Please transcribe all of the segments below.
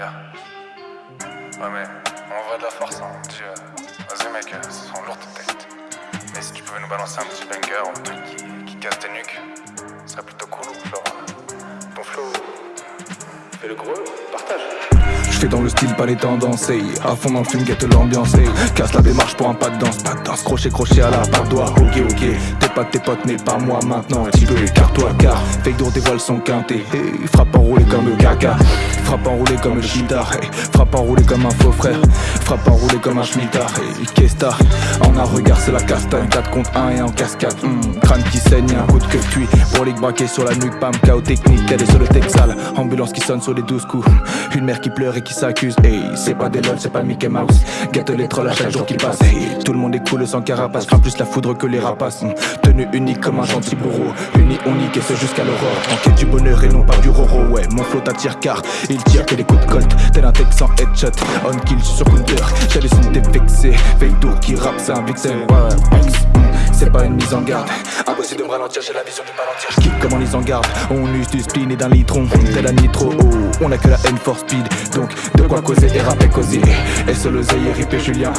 Ouais, mais on voit de la force, hein. Tu, Vas-y, mec, euh, ce sont lourds tes. Mais si tu pouvais nous balancer un petit banger, un truc qui, casse tes nuques, ce serait plutôt cool. Euh, ton flow, fais le gros, partage. J'fais dans le style, pas les tendances, hey. À fond dans le film, guette l'ambiance, hey. Casse la démarche pour un pas de danse, pas danse. Crochet, crochet à la part doigt, ok, ok. T'es pas tes potes, mais pas moi maintenant. Un petit peu écarte-toi, car fake d'our dévoile son quintet, hey. Frappe enroulé comme le caca, frappe enroulé comme le chitard, hey. Frappe enroulé comme un faux frère, frappe enroulé comme un schmittard, hey. Qu'est-ce En un regard, c'est la castagne, 4 contre 1 et en cascade. Hmm, crâne qui saigne, un coup de queue cuit. Brolique braqué sur la nuque, pam, chaos technique, elle est sur le texal. Ambulance qui sonne sur les 12 coups. Une mère qui pleure et qui s'accuse, hey, c'est pas des lol, c'est pas Mickey Mouse. Gâte les trolls à chaque jour qui passe, hey, tout le monde est cool sans carapace. Crains plus la foudre que les rapaces. Hmm, tenue unique comme un gentil bourreau. Uni, on nique et ce jusqu'à l'aurore. Enquête du bonheur et non pas du roro, ouais. Mon flot t'attire car il tire que les coups de colt. Tel un texan headshot, on kill sur counter. J'hallucine t'es vexé, d'our qui rappe, c'est un vixen, ouais, c'est pas une mise en garde. Impossible de me ralentir, j'ai la vision du palantir. J'kick comme en mise en garde. On use du spleen et d'un litron. Tel un nitro, oh, on a que la haine for speed. Donc, de quoi causer et rapper causer. Se l'oseille et ripper Julien.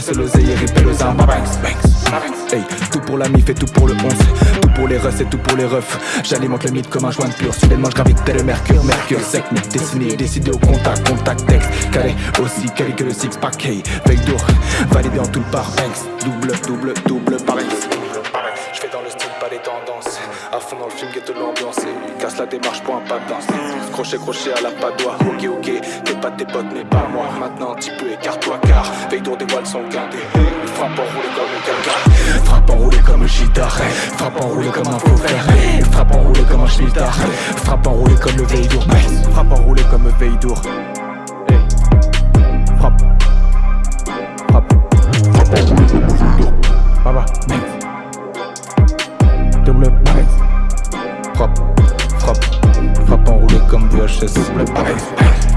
Se l'oseille et ripper le zin. Hey, tout pour la mif et tout pour le 11 Tout pour les refs et tout pour les refs J'alimente le mythe comme un joint de pur Soudainement je gravite tel le mercure Mercure sec mais dessiné Décidé au contact Contact texte Calé aussi calé que le six pack Hey veille Validé en tout le par Banks Double double double pareil je fais dans le style, pas les tendances. À fond dans le film, guette l'ambiance. Et casse la démarche pour un pas de danse. Crochet, crochet à la padoie. Ok, ok, t'es pas tes potes, mais pas moi. Maintenant, un petit peu écarte-toi, car veille d'our dévoile son quintet. Frappe enroulé comme chitard. Frappe enroulé comme un faux frère. Frappe enroulé comme un schmittard. Frappe enroulé comme le veille d'our. Frappe enroulé comme le veille d'our. Frappe. Frappe. Frappe enroulé comme le veille d'our. Baba. Double. Frappe, frappe, frappe enroulé comme VHS. Double.